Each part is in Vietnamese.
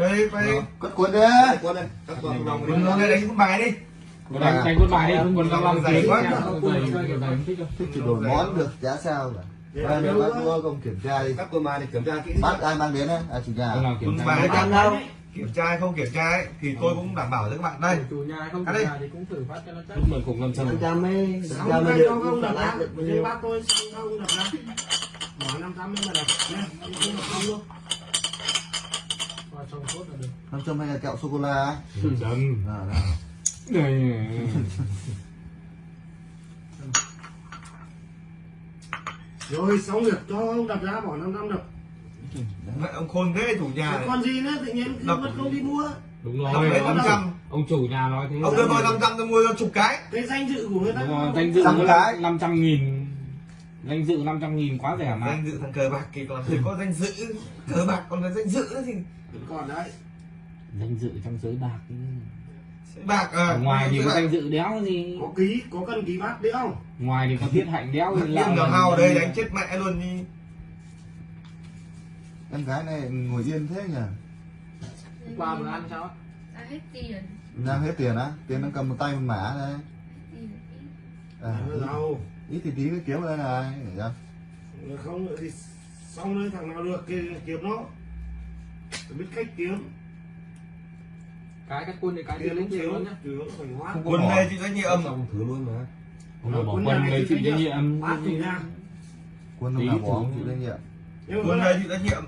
chơi đi đi cất cuốn đi. Quân đây các con vòng đừng nó đây đánh một bài đi. Đánh đánh quân bài đi không còn lòng Dày kiếm quá. dày không thích thích chỉ đổi món được giá sao Đây là bác mua công kiểm tra đi. Các mà kiểm tra kỹ bác ai mang đến đấy à chủ nhà. Không quân kiểm tra bài cam đâu? kiểm tra hay không kiểm tra ấy, thì tôi cũng đảm bảo cho các bạn. Đây. Chủ nhà không đi. nhà thì cũng thử phát cho nó chắc. Lúc mình cùng sâm trăm. Ấy, năm Sáu trăm mươi mới được không không đập lát ra. được bác tôi không đập ra. Bỏ năm trăm mới mà không đập không luôn. Trong cốt là được năm trăm hay là kẹo sô cô la chấm à, đây. đây Rồi xong việc cho ông đập ra bỏ năm trăm đập. Mẹ ông khôn thế chủ nhà này. Còn gì nữa tự nhiên Đập. mất công đi mua. đúng rồi đấy ông, 500 ông chủ nhà nói thế ông đưa tôi 500 tôi mua cho chục cái Cái danh dự của người ta. đúng rồi danh dự Trăm cái. năm trăm nghìn danh dự 500 nghìn quá rẻ mà. Danh dự thằng cờ bạc thì còn thấy có danh dự. Cờ bạc còn là danh dự nữa thì Vẫn còn đấy. danh dự trong giới bạc bạc à ngoài thì có danh dự đéo gì? Có ký, có cần ký bác đấy không? ngoài thì có thiết hạnh đéo thì Điên lạ là mà. hào ở đây đánh chết mẹ luôn đi. Em gái này ngồi yên thế nhỉ? Qua bữa ăn sao ra hết tiền. Đang hết tiền á? Tiền nó cầm một tay một mã đây. À, À, đâu. Ít thì tí cái kiếm đây này để cho Không nữa thì xong rồi thằng nào được thì kiếm nó. Phải biết cách kiếm. cái cắt quân thì cái lính kiếm luôn nhá. Không quân đây chịu trách nhiệm. Xong thử luôn mà. Không có bỏ Quân lấy chịu chịu trách trách nhiệm. quân Tí lúc nào thử. bỏ ông chịu trách nhiệm. Quân đây này chịu trách nhiệm.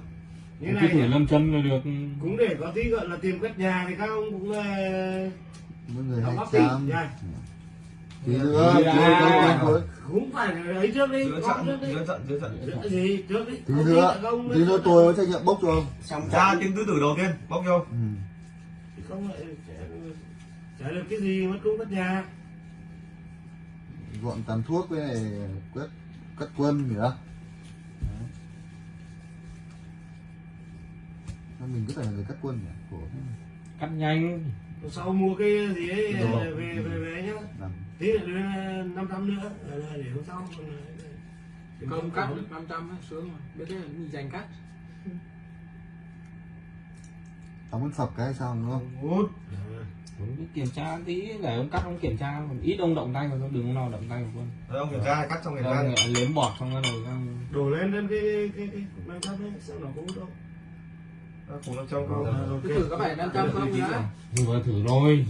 Như cứ này thử lâm châm là được. Cũng để có tí gọi là tiền cất nhà thì các ông cũng ờ, mỗi người trăm nha tí nữa Nữa cũng phải là ấy trước đi góp trận giữa trận giữa trận. Trước gì trước đi. Tí Không nữa không tí nữa tôi có trách nhiệm bốc cho ông. Xong ra tiếng tứ tử đầu tiên bóc vô ừ. Thì không lại chả được cái gì mất công cất nhà. Gọn tàn thuốc với này quét cắt quân gì đó. Đấy. Sao mình cứ phải là người cắt quân nhỉ? Thế. cắt nhanh sau mua cái gì ấy Đồ. về về về nhá tí nữa đưa năm trăm nữa là là để hôm sau không không cắt được 500 ấy, sướng rồi biết thế là mình dành cắt đóng con phập cái sao đúng không cứ kiểm tra tí để ông cắt ông kiểm tra ít ông động tay vào đừng ông nào động tay vào quân Rồi ông kiểm tra cắt trong ngày Rồi, gian liếm bọt xong rồi rồi xong đổ lên lên cái cái cái năm trăm ấy sao nó cũng đâu cùng nó trong câu ok thử có phải 500 không nhưng mà thử rồi.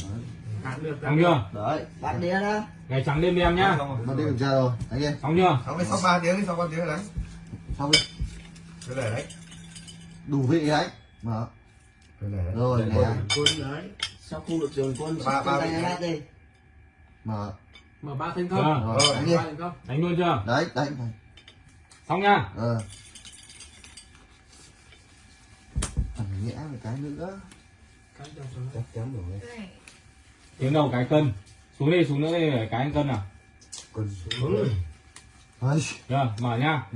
Xong chưa? đấy. Bát đĩa đó. ngày trắng đêm đen nhá. Nó đi kiểm tra rồi? Anh em xong chưa? Xong cái sau 3 tiếng đi sau 3 tiếng rồi đấy. Xong đi. Cứ để đấy. Đủ vị đấy. Mở. Cứ để đấy. Rồi nè. quân đấy. Sau khu được trường quân, Ba- ba đi. mở. Mở ba thành Ờ. công rồi đánh đi. Luôn chưa? Đấy đánh xong nhá ờ thằng nhẽ một cái nữa. Chắc chắn rồi. Tiếng đầu cái cân? Xuống đi xuống nữa đây để cái anh cân nào quân xuống Ôi, chưa mở nhá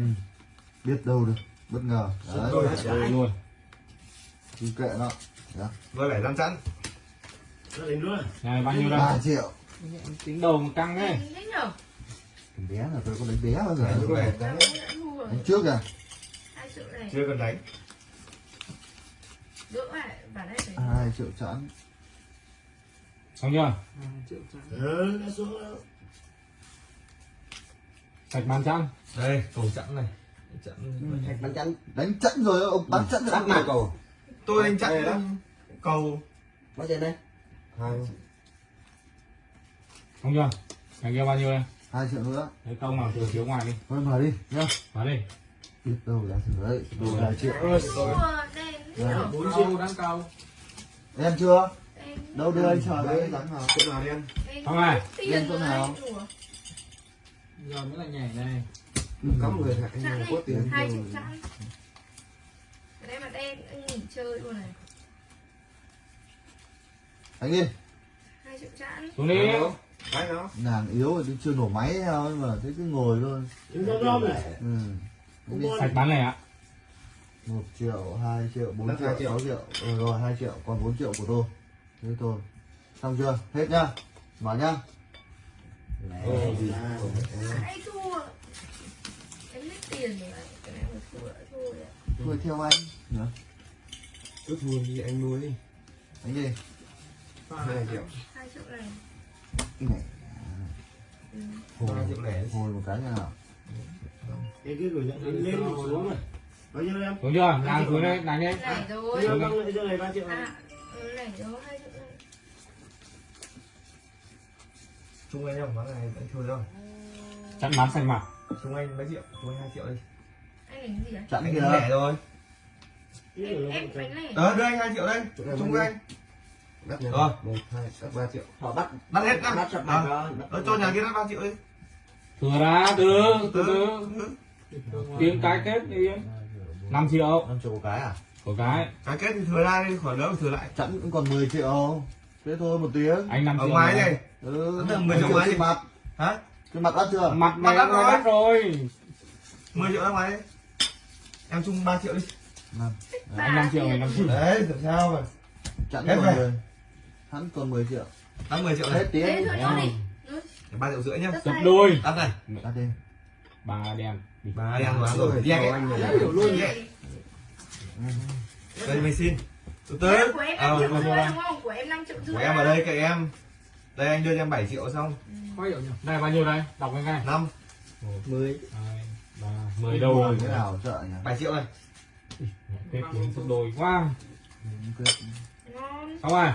biết đâu được bất ngờ. Đấy. rồi rồi luôn cứ kệ nó. Đó. rồi phải đình luôn. Này bao nhiêu ba đây? triệu. Tính đầu một căng ấy anh thích nhở thằng bé là tôi có đánh bé bao giờ? Đấy, đánh đấy. Rồi. Đánh trước à? Hai triệu này. Chưa cần đánh đỡ lại bản đây phải hai triệu chẵn xong chưa? Ừ đã xuống đâu sạch bàn trăm đây cầu chẵn này. Chẵn Thạch bắn chắn. đánh chẵn rồi ông bắn chẵn rồi. Nào cầu. Tôi đánh Đây đó. chẵn cầu. Bao tiền đây? hai. Xong chưa? Cái kia bao nhiêu đây? Hai triệu nữa. Lấy công nào thừa thiếu ngoài đi. Thôi mở đi. Nhá mở đi. Biết đâu là thử đấy. Đồ vài triệu nhở bốn triệu đang cầu em chưa? Đâu đưa anh chờ đấy. Đánh vào chỗ nào đen đen Không này. tiền Đen chỗ rồi, nào? giờ mới là nhảy này. Cắm người hại chẵn người có đi tiền hai triệu chẵn cái này mà đen anh nghỉ chơi luôn này. Đánh đi. Hai triệu chẵn xuống đi. Cái nó nàng yếu thì chưa nổ máy thôi mà thấy cứ ngồi thôi. Này. Ừ. Đi. có sạch bán này ạ một triệu hai triệu bốn triệu triệu. sáu triệu. Ừ, rồi hai triệu còn 4 triệu của tôi. Thế thôi. Xong chưa? Hết nhá. Mở nhá. Ồ, gì? thua. Em hết tiền rồi. Cái này mà thua đã thua theo anh. Nhá cứ thua thì anh nuôi đi. Đánh gì? hai triệu. Hai triệu này Cái này. Hồi, ba triệu lẻ hồi một cái như nào? cái cái gửi nhận lên xuống rồi bao nhiêu em? Đúng chưa? Đang xuống đây đánh đi. Này rồi cho này ba triệu à ừ, rồi hai triệu Trung anh không, bán này anh thua rồi chặn bán xanh mặt Trung anh mấy triệu, Trung anh 2 triệu đi. Anh đánh gì đấy Chặn Anh kìa. lẻ rồi. Em em đánh Đó, đưa anh 2 triệu đây. Trung anh. Đắt nhà Rồi. một hai ba triệu. Họ bắt Bắt hết ra bắt sập Ờ. mặt rồi Đó, cho nhà kia đắt 3 triệu đi. Thừa ra từ từ từ tiếng cái kết đi 5 triệu 5 triệu một cái à? của cái Cái kết thì thừa ra đi, khỏi đỡ phải thừa lại Chặn cũng còn 10 triệu. Thế thôi một tiếng. anh 5 Ở triệu ngoài này. này Ừ, Tức là 10 10 triệu mấy? trên mặt. Hả? Trên mặt đắt chưa? mặt Mặt này đắt nó rồi. đắt rồi 10 triệu ra ngoài đi Em Trung 3 triệu đi Năm. anh 5 triệu này 5 triệu Đấy, làm sao mà Hết còn về. 10. Hắn còn 10 triệu. Đắt 10 triệu này Hết tiếng. thế thôi nó đi Ừ, 3 triệu rưỡi nhá tập tay. đôi Đắt này Đắt đi. Ba đen. Bà đen quá rồi, ấy này đủ luôn này. Đây mày xin. Từ từ Đấy, của em Ờ, 5 triệu rồi, rưỡi rồi. đúng không? Của em 5 triệu rưỡi Của em ở đây cậy em. Đây anh đưa cho em 7 triệu xong. Này bao nhiêu đây? Đọc cái ngay. 5 mười. ba mười đâu rồi. Thế nào? Sợ nhỉ? 7 triệu này kết tiếng sắp đôi quá. Xong rồi.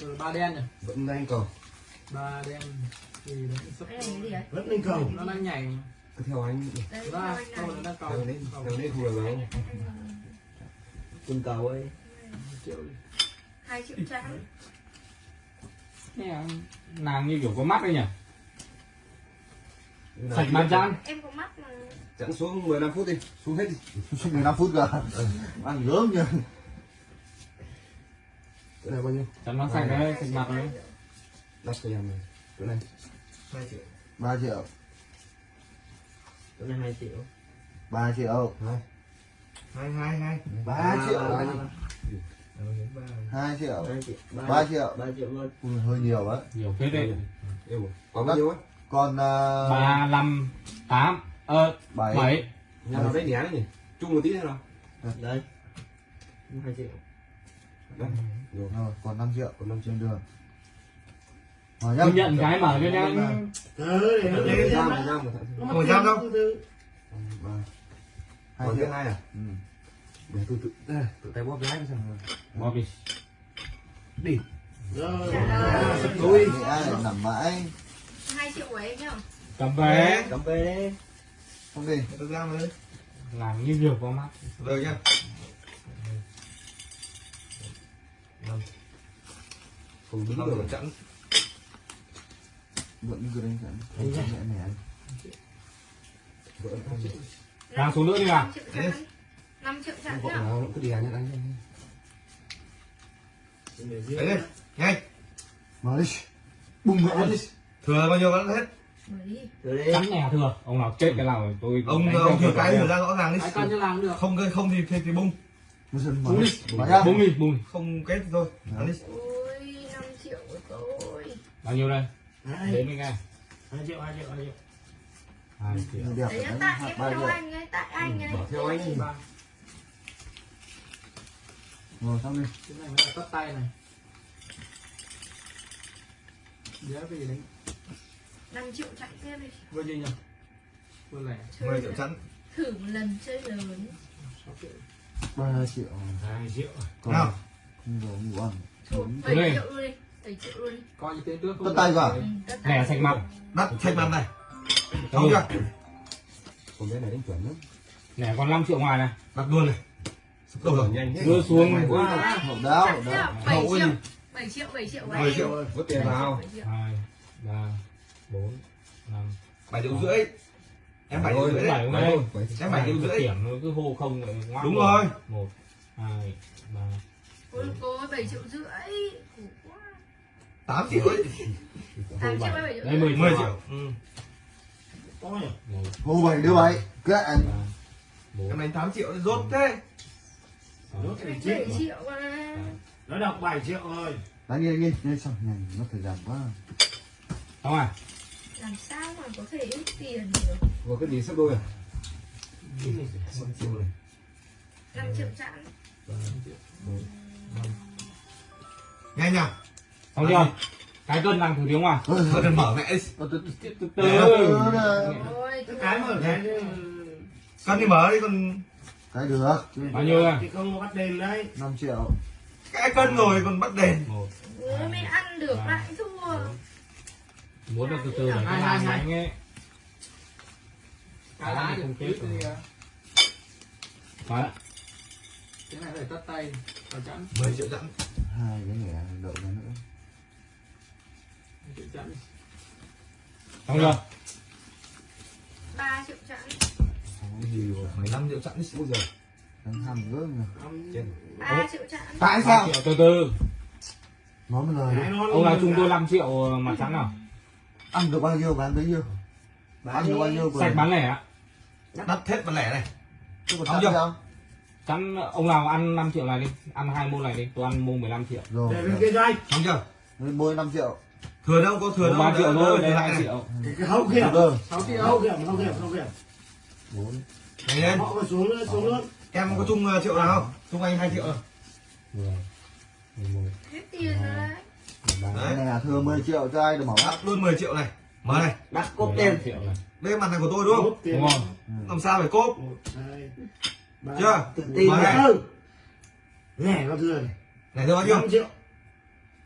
Rồi ba đen nhỉ? vẫn đang cầu Ba đen thì nó sắp đấy vẫn lên cầu. Nó đang nhảy. Cứ theo anh. Câu này. nó đang cầu. Theo đấy theo đấy thua được không cùng cầu ấy. Triệu hai triệu trắng. Nè, nàng như kiểu có mắt đấy nhỉ? Sạch được. chan em có mắt mà. Chẵn xuống 15 phút đi. Xuống hết đi. Suốt 15 phút cơ. Ăn gớm nhỉ. cái này bao nhiêu? Chắn nó sạch đấy sạch mặt đấy đắt cho em này. Cái này. 2 triệu. 3 triệu. chỗ này hai triệu. 3 triệu. hai. 2 2 2 3 triệu. ba, 2 triệu. hai triệu. 3 triệu. ba triệu. luôn. Hơi nhiều á. nhiều phết đấy. Có bao nhiêu á? Còn uh, ba năm tám ờ 7. bảy. Nhà nào đấy nhé đấy nhỉ? Chung một tí nữa nào. Đây. Hai triệu. Đấy rồi Rồi, còn 5 triệu. còn năm triệu. Trên đường. Tôi nhận cái mở cho nhá. Ừ để nó trăm. Một trăm đâu? Hai thứ hai à? Ừ. để tôi tự tự tay bóp lái xem bỏ đi. Rồi. Ai lại nằm mãi. hai triệu của em nhá. Cầm về. Cầm về. Đi Không đi. Tôi ra đây làm như nhiều có mắt. Rồi nhá. Không đúng Không rồi. chẵn Vẫn cứ đánh sẵn. Đánh sẵn nhẹ nhàng. vợ năm triệu Đang xuống nữa đi à? 5 triệu trắng 5 triệu trắng vợ nhá nào cứ đi ăn nhá anh Đấy đi Nhanh. Mở đi. Bùng mẹ đi. Thừa bao nhiêu vẫn hết. Mở chắn nè thừa. Ông nào chết cái nào tôi Ông đánh ông thừa cái thừa ra rõ ràng đi. Ai con cho làm được? Không không thì thì, thì bung. Mở bung đi. Mở bung đi bung đi. Không kết thì thôi. Ăn đi. Ôi 5 triệu của tôi. Bao nhiêu đây đến đi nghe. Hai triệu hai triệu hai triệu. Hai triệu. Đẹp đấy. Tại em anh ấy tại anh ấy. bảo theo anh ba. Rồi xong đi. Cái này mới là tắt tay này. Giá vì đánh 5 triệu chạy thêm đi. Vừa gì nhỉ? Vừa lẻ. 10 triệu chẵn. thử một lần chơi lớn. 6 triệu. 3 triệu. 2 triệu. Còn Nào. ngủ ăn. Thôi, Bốn. 7 Đây. triệu luôn đi 7 triệu luôn đi. Coi như tên trước Tất tay vào. ừ, nè sạch mặt Đắt sạch mặt này. Không chưa? Còn cái này đánh chuẩn lắm. Nè còn 5 triệu ngoài này. Đặt luôn này. Sụp đổ rồi. Nhanh thế. Đưa xuống. Hậu đáo, hậu đáo. là 7 Hậu triệu? 7 triệu 7 triệu của 10 em triệu vứt tiền vào. Bảy triệu. hai ba bốn năm. 7 triệu rưỡi. Em 7 triệu Rồi, rưỡi. đấy bảy Bảy bảy triệu. Em 7 triệu rưỡi. Điểm nó cứ hô không ngoác Đúng rồi. một hai ba cô 7 triệu rưỡi 8 triệu ấy. 8 triệu hay 7 triệu. Đây rưỡi 10 10 triệu. Triệu Ừ nhỉ? Hô bảy đưa bảy. Kết anh. Em đánh 8 triệu rốt thế. Rốt Em thì 7 triệu triệu mà nó đọc 7 triệu rồi. Đánh đi, đánh đi. Nhanh xong. Nhanh, nó thời gian quá. xong rồi. Làm sao mà có thể ít tiền được? Vừa cái gì sắp đôi à? 5 triệu này 5 triệu chẵn nhanh nhá xong chưa cái cân đang thử tiếng ngoài Ôi, thôi đừng mở mẹ từ- từ từ cái mở cái con đi mở đi con cái được. Bao nhiêu à thì không có bắt đền đấy 5 triệu. Cái cân rồi còn bắt đền. Vừa mới ăn được lại thua muốn được từ từ để cái bàn đánh ấy. Cái lá thì không không chết đi à. đấy cái này phải tắt tay. Vào chẵn. 10 triệu chẵn. Hai cái nghề đậu ra nữa xong chưa? 3 triệu chẵn. Gì rồi 15 triệu chẵn đi ôi giời. Đánh ham gớm nhỉ. 3 triệu chẵn. Tại Ba sao triệu từ từ. Nói một lời ông nào chung tôi 5 triệu mặt trắng nào? Ăn được bao nhiêu bán bấy nhiêu? Ăn được bao nhiêu sạch bán lẻ ạ. Đắt hết bán lẻ này. Không chưa? chắn ông nào ăn 5 triệu này đi. Ăn hai môn này đi tôi ăn môn 15 triệu. Rồi. Để bên kia doanh xong chưa? Nên bôi 5 triệu thừa đâu có thừa đâu 3 triệu thôi đây. thừa 2 lại. Này. triệu cái hậu kiểm sáu triệu hậu kiểm hậu kiểm hậu kiểm bốn. Lên họ xuống nữa xuống nữa em có chung uh, triệu nào không? Chung anh 2 triệu rồi 10 11 Hết tiền rồi đấy. 13 cái này là thừa 10 triệu cho ai được mở mắt? bắt luôn 10 triệu này. Mở này. Đặt cốt 15 tiền triệu này. Đây mặt này của tôi đúng không? Đúng không làm sao phải cốp? Hai ba chưa? Tự tin Mở này. lẻ vào thừa này. Bao nhiêu? 5 triệu.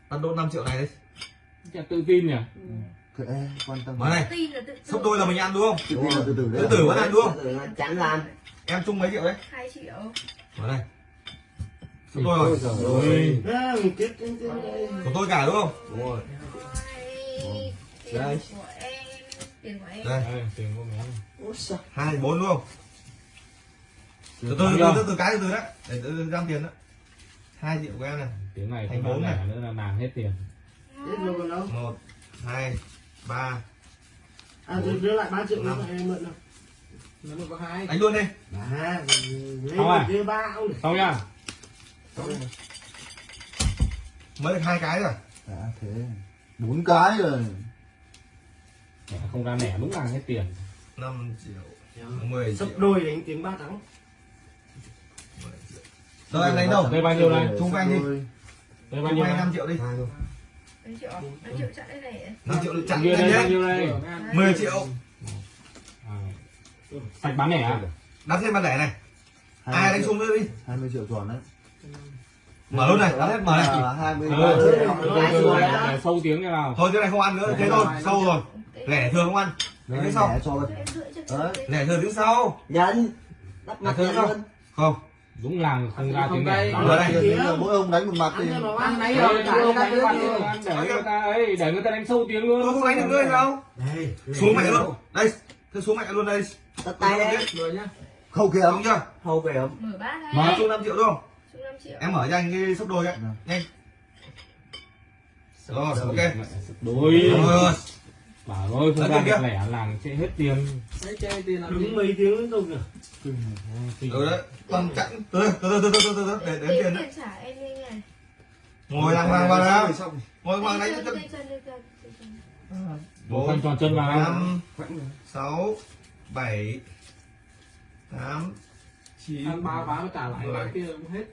Bắt đốt 5 triệu này đi Chả tự tin nhỉ? Thế ê, quan tâm. Mở này. Tự sốc đôi là mình ăn đúng không? Tự tin là từ từ đấy. Từ từ vẫn ăn đúng không? Tự chẵn làm. Em chung mấy triệu đấy? 2 triệu. Mở này. Sốc đôi rồi. đây của tôi cả đúng không? Đúng rồi. Đây. của em Tiền của em. Đây. Tiền của sao hai bốn đúng không? Từ từ từ từ cái từ từ đấy. Để từ từ ra tiền đó. Hai triệu của em này. Tiếng này Thành bốn này. nữa là làm hết tiền Hết rồi còn đâu một hai ba À đưa, đưa lại 3 triệu nữa cho em mượn nào. Nó mới có hai. Đánh luôn đi. À, lấy Không à? một kia ba ông xong nhá mới được hai cái rồi. À thế. Bốn cái rồi. Không ra lẻ đúng là hết tiền. 5 triệu 10 triệu. Sắp đôi đánh tiếng ba thắng. Rồi em đánh đâu? đây bao nhiêu này chung với anh đi. Đây bao nhiêu với anh này 5 triệu đi 5 triệu 5 triệu chẵn đây này 5 triệu được chặn đây đây. 10 triệu. À, sạch bán lẻ à? đắt thêm bán lẻ này. Ai 20 đánh chung nữa đi. 20 triệu tròn đấy. Mở luôn này đắt hết mở này À, 23 Ừ, từ, từ, để sâu tiếng như nào. Thôi cái này không ăn nữa thế thôi sâu rồi. Lẻ thường không ăn. Đấy, Thế sau. lẻ lẻ thường tiếng sau. Nhận Đắp mặt thương luôn. Không đúng là không ra tiếng Không là mỗi ông đánh một mặt thì Ăn nấy Đấy, rồi để cả người ta để người ta ấy để người ta đánh sâu tiếng luôn. Tôi không đánh được ngươi đâu. Đây xuống mẹ luôn. Đây thế xuống mẹ luôn đây. Tắt tay đấy rồi nhá. Không kìa. Đúng chưa? Hầu về không Mở bát mở đấy chung 5 triệu đúng không Chung 5 triệu. Em mở cho anh cái sốc đôi ấy nhanh. Rồi ok. Đôi. rồi. Bảo ơi không Đấy, ra kia. được lẻ làng sẽ hết tiền. Đấy chơi tiền làm mấy tiếng liên tục rồi rồi đấy còn chặn từ từ từ từ từ từ từ để đếm tiền đấy. tiền trả em nhanh này. Ngồi đàng hoàng vào nào. ngồi Đây hoàng đánh chân, chân đây chân, đây chân, đây chân. một phần tròn chân vào. năm sáu bảy tám chín ba ván trả lại Mười. kia cũng hết.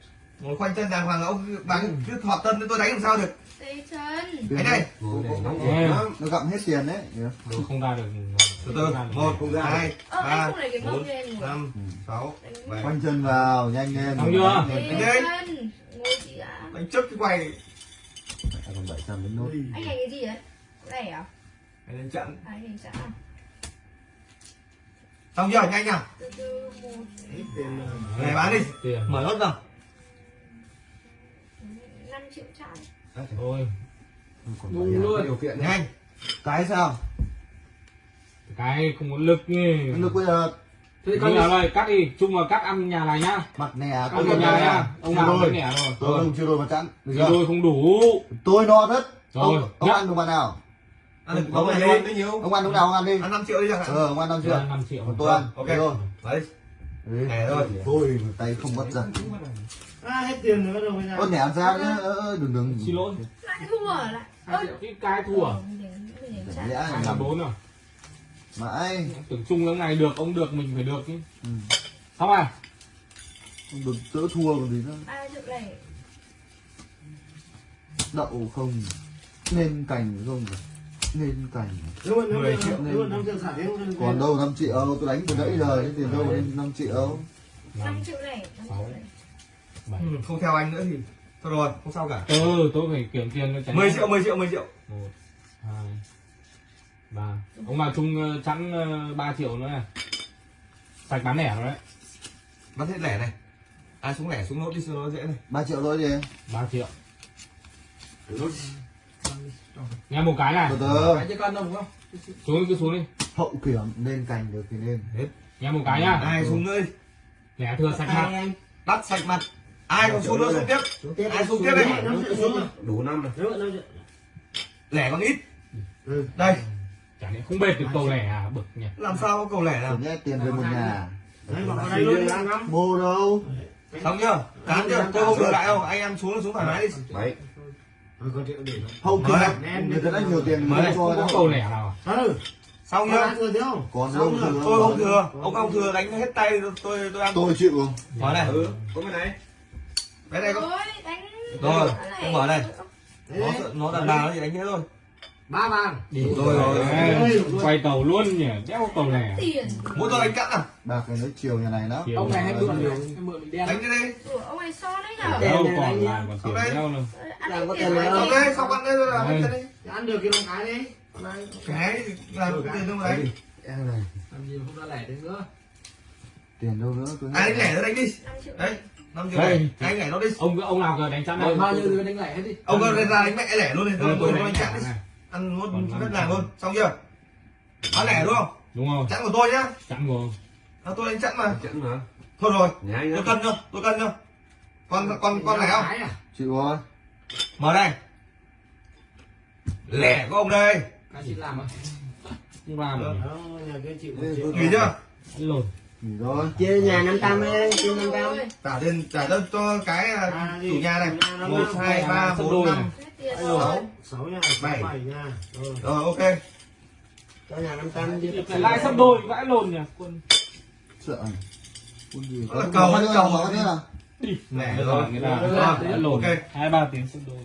Ngồi khoanh chân đàng hoàng ông bán cứ thọ tân tôi đánh làm sao được? Đây. Chân nóng Ê, nó gặm hết tiền đấy. Không ra được từ từ một hai anh ba không cái bốn năm sáu bảy. Khoanh chân vào nhanh lên. Xong chưa? Đây Đánh đánh trước cái quay còn 700 đến nốt. Anh này cái gì đấy? Lẻ à? Để đánh chặn anh này chả à? xong chưa? Nhanh rồi này bán đi. tiền. Mở nốt nào. 5 triệu chẵn thôi bảy à. luôn. điều kiện nhanh. Cái sao cái không có lực nhỉ lực bây giờ. Thế còn giờ đây cắt đi. Chung vào cắt ăn nhà này nhá. Mặt nè ăn tôi vào còn nhà nhá ông nào cũng rồi? Tôi rồi không chưa đôi mặt chẵn đôi không đủ. Tôi no rất Rồi, ông, ăn được mặt nào? Ăn được Ông có ăn bao nhiêu nhiêu ông ăn lúc nào ông ăn đi? Ăn 5 triệu đi chẳng hạn. Ờ ông ăn năm chưa năm triệu. Còn tôi ăn. Ok. Rồi. Đấy. Nè thôi. tôi tay không bắt giật À hết tiền rồi bắt đầu bây giờ. Ơ nè ăn ra nhá? Ơ ơ, đừng đừng. Xin lỗi. Lại thua à? lại? Triệu cái cái thua. Lẽ là bốn rồi mãi. Tưởng chung cái này được ông được mình phải được chứ. Ừ. xong à? Không được đỡ thua còn gì nữa. À, đậu không? Nên cành không? Rồi nên cành. Luôn, luôn, triệu. luôn, nên... còn đâu 5 triệu tôi đánh từ nãy giờ cái tiền đâu lên 5 triệu. 5 triệu này 6 7 ừ, không theo anh nữa thì thôi rồi không sao cả. Ừ tôi phải kiểm tiền cho tránh 10 triệu 10 triệu 10 triệu. 1 2 và ông vào chung ờ, chẵn 3 ờ, triệu nữa này. Sạch bán lẻ rồi đấy. Bán hết lẻ này. Ai à, xuống lẻ xuống nốt đi xuống nó dễ này. 3 triệu thôi đi 3 triệu. Nốt. Nghe một cái này. Từ từ. Cái con đâu không? Xuống cứ xuống đi. Hậu kiểm lên cành được thì lên hết. Nghe một cái nhá. Ai xuống đây lẻ thừa sạch mặt. Đắt sạch mặt. Ai còn xuống nữa xuống tiếp? Xuống tiếp ai xuống tiếp đây? Đủ năm rồi. Lẻ còn ít. Ừ. Đây chả lẽ không bệt được cầu lẻ à? Bực nhỉ. Làm sao có cầu lẻ nào? Nhét tiền về một nhà. Đấy mua đâu? Xong chưa? Tám chưa? Tôi không được lại đâu. Anh em xuống xuống thoải mái đi. Mở kiểm đây. người ta đã nhiều tiền đây. cho không có đâu. cầu lẻ nào à? ừ. Xong không? Còn Xong thừa tôi không thừa. ông không thừa đánh hết tay tôi tôi, ăn. Tôi chịu không? Mở này. Ừ có cái này. Cái này có rồi đánh Rồi, Lẻ. không mở này. Đấy, nó đấy. nó đàn bà nó thì đánh thế thôi ba bàn rồi. rồi quay tàu luôn nhỉ? Đéo cầu lẻ. Muốn tôi đánh cắt à? Bạc này nói chiều nhà này đó. Chiều ông này hay mượn nhiều em mượn mình đen. Đánh cái đi của ông này so đấy nhở? Đâu còn đánh lại còn tiền nữa ăn Làm có tiền xong đây xong ăn đây rồi làm chân đi. Ăn được thì làm cái đi. Cái làm cái tiền đâu đánh. Em này. Làm gì không ra lẻ đến nữa. Tiền đâu nữa tôi ai đánh lẻ nó đánh đi. Đấy năm triệu Đây. này anh lẻ nó đi. Ông ông nào cờ đánh chắn này bao nhiêu thì đánh lẻ hết đi. Ông có ra đánh mẹ lẻ luôn đi. Tôi đánh đánh chặn chắn đi. này ăn luôn rất là luôn xong chưa? Bán lẻ đúng không? Đúng rồi. chặn của tôi nhá. Chặn của à, tôi đánh chặn mà. Chặn mà. Thôi rồi. Tôi cân không tôi cân không con con con lẻ không? Chịu rồi mở đây. Lẻ của ông đây. Chị làm không làm à? tùy chưa? Lột rồi. Chia nhà 500 đi chia 500 trả lên trả cho cái à, chủ nhà này. 1 2 3 4 5 Sáu. sáu nhà Bảy. bảy nhà rồi rồi ok cho nhà năm trăm chia lại sắp đôi vãi lồn nhỉ quân sợ này Quân gì là cầu, nữa, cầu. mở nữa à? lẻ rồi rồi người ta lồn ok hai ba tiếng sắp đôi